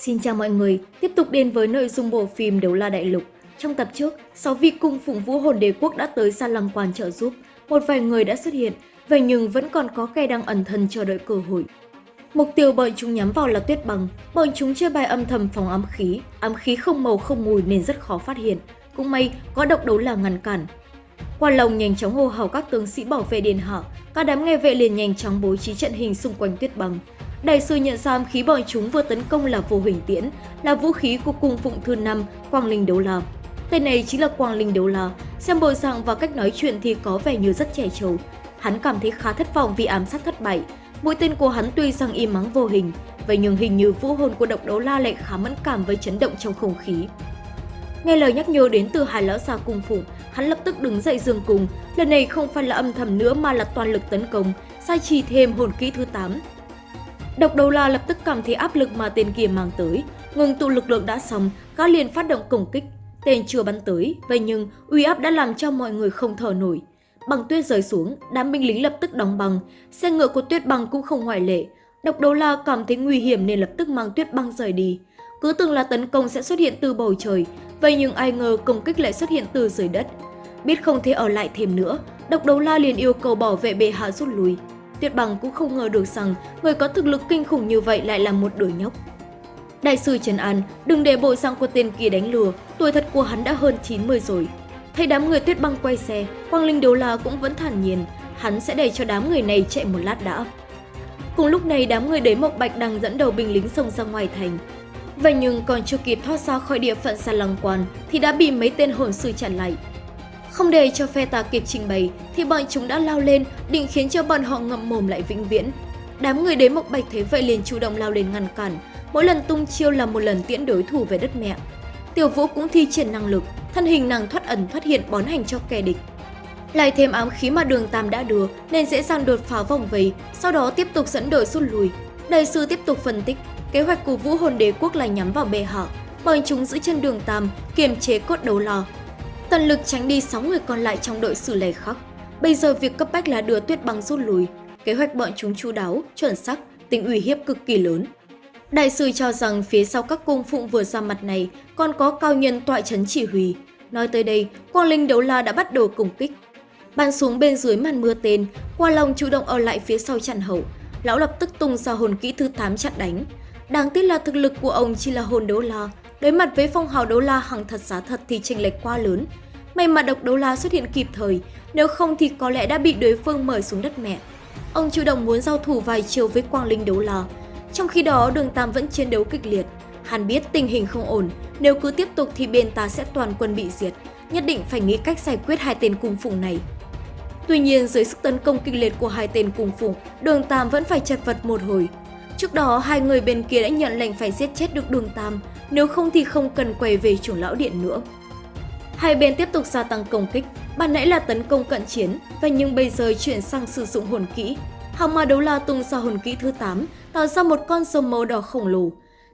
Xin chào mọi người, tiếp tục đến với nội dung bộ phim Đấu La Đại Lục. Trong tập trước, 6 vị cung phụng vũ hồn đế quốc đã tới Sa Lăng Quan trợ giúp. Một vài người đã xuất hiện, vậy nhưng vẫn còn có kẻ đang ẩn thân chờ đợi cơ hội. Mục tiêu bọn chúng nhắm vào là tuyết bằng, bọn chúng chơi bài âm thầm phòng ám khí, ám khí không màu không mùi nên rất khó phát hiện. Cũng may có độc đấu là ngăn cản. Quan Long nhanh chóng hô hào các tướng sĩ bảo vệ điện hạ, các đám nghe vệ liền nhanh chóng bố trí trận hình xung quanh tuyết bằng. Đại sư nhận ra khí bọn chúng vừa tấn công là vô hình tiễn, là vũ khí của cung phụng thư năm Quang Linh Đấu La. Tên này chính là Quang Linh Đấu La, xem bộ dạng và cách nói chuyện thì có vẻ như rất trẻ trâu. Hắn cảm thấy khá thất vọng vì ám sát thất bại. Mũi tên của hắn tuy rằng im mắng vô hình, vậy nhưng hình như vũ hồn của độc đấu la lại khá mẫn cảm với chấn động trong không khí. Nghe lời nhắc nhở đến từ hai lão già cung phụng, hắn lập tức đứng dậy dương cùng. Lần này không phải là âm thầm nữa mà là toàn lực tấn công, sai trì thêm hồn kỹ thứ 8. Độc đầu la lập tức cảm thấy áp lực mà tên kia mang tới. Ngừng tụ lực lượng đã xong, gã liền phát động công kích. Tên chưa bắn tới, vậy nhưng uy áp đã làm cho mọi người không thở nổi. Bằng tuyết rơi xuống, đám binh lính lập tức đóng băng, xe ngựa của tuyết băng cũng không ngoại lệ. Độc đầu la cảm thấy nguy hiểm nên lập tức mang tuyết băng rời đi. Cứ tưởng là tấn công sẽ xuất hiện từ bầu trời, vậy nhưng ai ngờ công kích lại xuất hiện từ dưới đất. Biết không thể ở lại thêm nữa, độc Đầu la liền yêu cầu bảo vệ bệ hạ rút lui. Tuyết bằng cũng không ngờ được rằng người có thực lực kinh khủng như vậy lại là một đứa nhóc. Đại sư Trần An, đừng để bộ dạng của tên kia đánh lừa, tuổi thật của hắn đã hơn 90 rồi. Thấy đám người tuyết băng quay xe, Quang Linh Đấu La cũng vẫn thản nhiên, hắn sẽ để cho đám người này chạy một lát đã. Cùng lúc này đám người đế Mộc Bạch đang dẫn đầu binh lính xông ra ngoài thành. Vậy nhưng còn chưa kịp thoát ra khỏi địa phận Sa Lăng Quan thì đã bị mấy tên hồn sư chặn lại. Không để cho phe ta kịp trình bày thì bọn chúng đã lao lên định khiến cho bọn họ ngậm mồm lại vĩnh viễn. Đám người đế Mộc Bạch thấy vậy liền chủ động lao lên ngăn cản, mỗi lần tung chiêu là một lần tiễn đối thủ về đất mẹ. Tiểu Vũ cũng thi triển năng lực, thân hình nàng thoát ẩn thoát hiện bón hành cho kẻ địch. Lại thêm ám khí mà đường Tam đã đưa nên dễ dàng đột phá vòng vây, sau đó tiếp tục dẫn đội rút lui. Đại sư tiếp tục phân tích, kế hoạch của Vũ Hồn Đế Quốc là nhắm vào bệ hạ, bọn chúng giữ chân đường Tam, kiềm chế cốt đấu lò. Tận lực tránh đi 6 người còn lại trong đội xử lề khắc. Bây giờ việc cấp bách là đưa tuyết băng rút lui. Kế hoạch bọn chúng chu đáo, chuẩn xác, tính uy hiếp cực kỳ lớn. Đại sư cho rằng phía sau các cung phụng vừa ra mặt này còn có cao nhân tọa chấn chỉ huy. Nói tới đây, Quang Linh Đấu La đã bắt đầu công kích. Bắn xuống bên dưới màn mưa tên, Qua Long chủ động ở lại phía sau chặn hậu. Lão lập tức tung ra hồn kỹ thứ 8 chặn đánh. Đáng tiếc là thực lực của ông chỉ là hồn đấu la. Đối mặt với phong hào đấu la hàng thật giá thật thì chênh lệch quá lớn. May mà độc đấu la xuất hiện kịp thời, nếu không thì có lẽ đã bị đối phương mời xuống đất mẹ. Ông chủ động muốn giao thủ vài chiều với Quang Linh đấu la. Trong khi đó, đường Tam vẫn chiến đấu kịch liệt. Hắn biết tình hình không ổn, nếu cứ tiếp tục thì bên ta sẽ toàn quân bị diệt, nhất định phải nghĩ cách giải quyết hai tên cung phụng này. Tuy nhiên, dưới sức tấn công kịch liệt của hai tên cung phụng, đường Tam vẫn phải chật vật một hồi. Trước đó, hai người bên kia đã nhận lệnh phải giết chết được đường Tam, nếu không thì không cần quay về chủ lão điện nữa. Hai bên tiếp tục gia tăng công kích, ban nãy là tấn công cận chiến, và nhưng bây giờ chuyển sang sử dụng hồn kỹ. Hào ma đấu la tung ra hồn kỹ thứ 8, tạo ra một con rồng màu đỏ khổng lồ.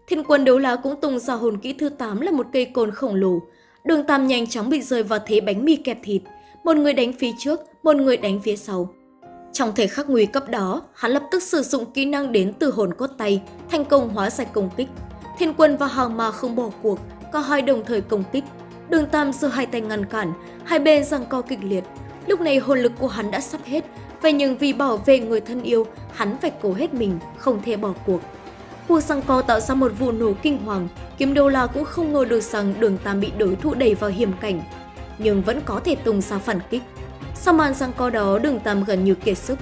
Thiên quân đấu la cũng tung ra hồn kỹ thứ 8 là một cây côn khổng lồ. Đường Tam nhanh chóng bị rơi vào thế bánh mì kẹp thịt, một người đánh phía trước, một người đánh phía sau. Trong thời khắc nguy cấp đó, hắn lập tức sử dụng kỹ năng đến từ hồn cốt tay, thành công hóa giải công kích. Thiên quân và hàng ma không bỏ cuộc, cả hai đồng thời công kích. Đường Tam giơ hai tay ngăn cản, hai bên giằng co kịch liệt. Lúc này hồn lực của hắn đã sắp hết, vậy nhưng vì bảo vệ người thân yêu, hắn phải cố hết mình, không thể bỏ cuộc. Cuộc giằng co tạo ra một vụ nổ kinh hoàng, kiếm đô la cũng không ngờ được rằng đường Tam bị đối thủ đẩy vào hiểm cảnh, nhưng vẫn có thể tung ra phản kích. Sau màn giằng co đó, đường Tam gần như kiệt sức.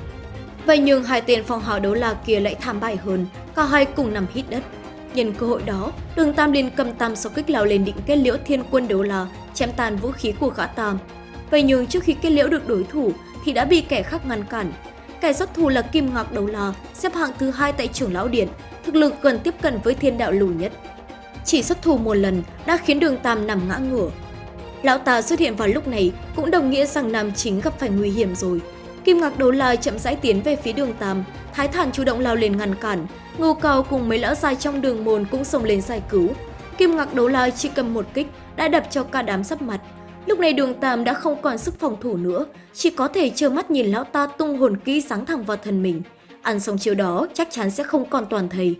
Vậy nhưng hai tên phong hào đấu la kia lại thảm bại hơn, cả hai cùng nằm hít đất. Nhân cơ hội đó, đường Tam liền cầm tam sau kích lao lên định kết liễu thiên quân đấu là, chém tàn vũ khí của gã Tam. Vậy nhưng trước khi kết liễu được đối thủ thì đã bị kẻ khác ngăn cản. Kẻ xuất thủ là Kim Ngạc Đấu La, xếp hạng thứ hai tại trưởng lão điện, thực lực gần tiếp cận với thiên đạo lù nhất. Chỉ xuất thủ một lần đã khiến đường Tam nằm ngã ngửa. Lão ta xuất hiện vào lúc này cũng đồng nghĩa rằng Nam chính gặp phải nguy hiểm rồi. Kim Ngạc Đấu La chậm rãi tiến về phía đường Tam, Thái Thản chủ động lao lên ngăn cản, Ngô Cao cùng mấy lão dài trong đường môn cũng xông lên giải cứu. Kim Ngạc Đấu La chỉ cầm một kích đã đập cho cả đám sắp mặt. Lúc này đường Tam đã không còn sức phòng thủ nữa, chỉ có thể trơ mắt nhìn lão ta tung hồn kỹ sáng thẳng vào thân mình. Ăn xong chiều đó chắc chắn sẽ không còn toàn thầy.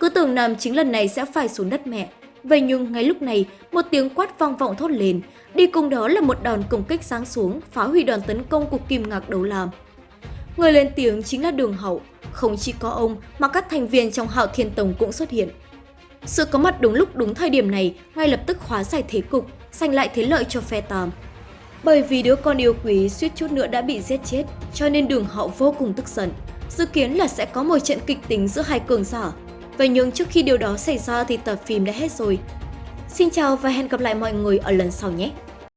cứ tưởng Nam chính lần này sẽ phải xuống đất mẹ. Vậy nhưng ngay lúc này, một tiếng quát vang vọng thốt lên, đi cùng đó là một đòn công kích sáng xuống, phá hủy đòn tấn công của Kim Ngạc Đấu Lam. Người lên tiếng chính là Đường Hậu, không chỉ có ông mà các thành viên trong Hạo Thiên Tông cũng xuất hiện. Sự có mặt đúng lúc đúng thời điểm này ngay lập tức hóa giải thế cục, giành lại thế lợi cho phe Tam. Bởi vì đứa con yêu quý suýt chút nữa đã bị giết chết, cho nên Đường Hậu vô cùng tức giận. Dự kiến là sẽ có một trận kịch tính giữa hai cường giả. Vậy nhưng trước khi điều đó xảy ra thì tập phim đã hết rồi. Xin chào và hẹn gặp lại mọi người ở lần sau nhé!